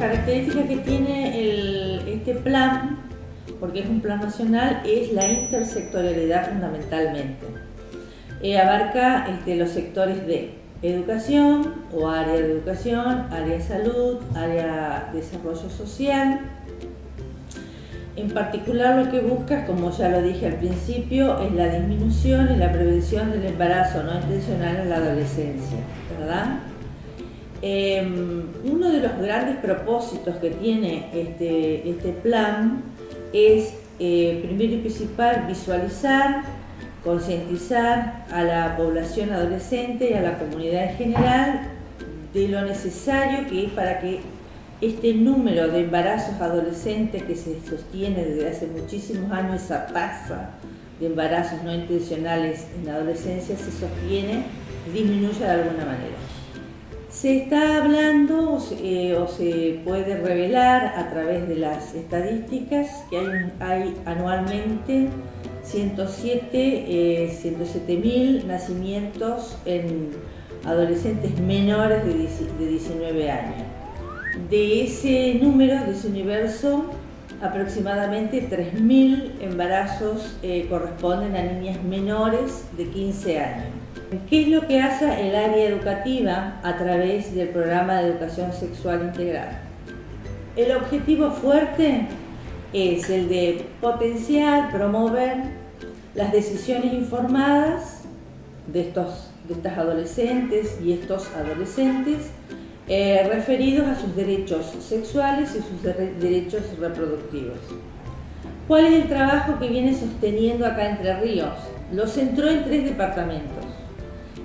características que tiene este plan, porque es un plan nacional, es la intersectorialidad fundamentalmente. Eh, abarca este, los sectores de educación o área de educación, área de salud, área de desarrollo social. En particular lo que busca, como ya lo dije al principio, es la disminución y la prevención del embarazo no intencional en la adolescencia, ¿verdad? Em, uno de los grandes propósitos que tiene este, este plan es, eh, primero y principal, visualizar, concientizar a la población adolescente y a la comunidad en general de lo necesario que es para que este número de embarazos adolescentes que se sostiene desde hace muchísimos años, esa tasa de embarazos no intencionales en la adolescencia se sostiene disminuya de alguna manera. Se está hablando eh, o se puede revelar a través de las estadísticas que hay, anualmente 107 107 mil nacimientos en adolescentes menores de, 19 años. De ese número, de ese universo, aproximadamente 3.000 embarazos eh, corresponden a niñas menores de 15 años. ¿Qué es lo que hace el área educativa a través del programa de educación sexual integral? El objetivo fuerte es el de potenciar, promover las decisiones informadas de, estos, de estas adolescentes y estos adolescentes eh, referidos a sus derechos sexuales y sus derechos reproductivos. ¿Cuál es el trabajo que viene sosteniendo acá Entre Ríos? Lo centró en tres departamentos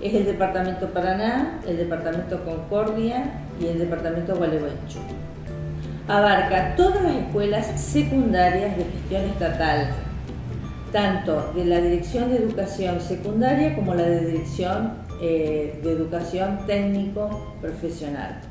es el departamento Paraná, el departamento Concordia y el departamento Gualeguaychú. Abarca todas las escuelas secundarias de gestión estatal, tanto de la Dirección de Educación Secundaria como la de Dirección eh, de Educación Técnico Profesional.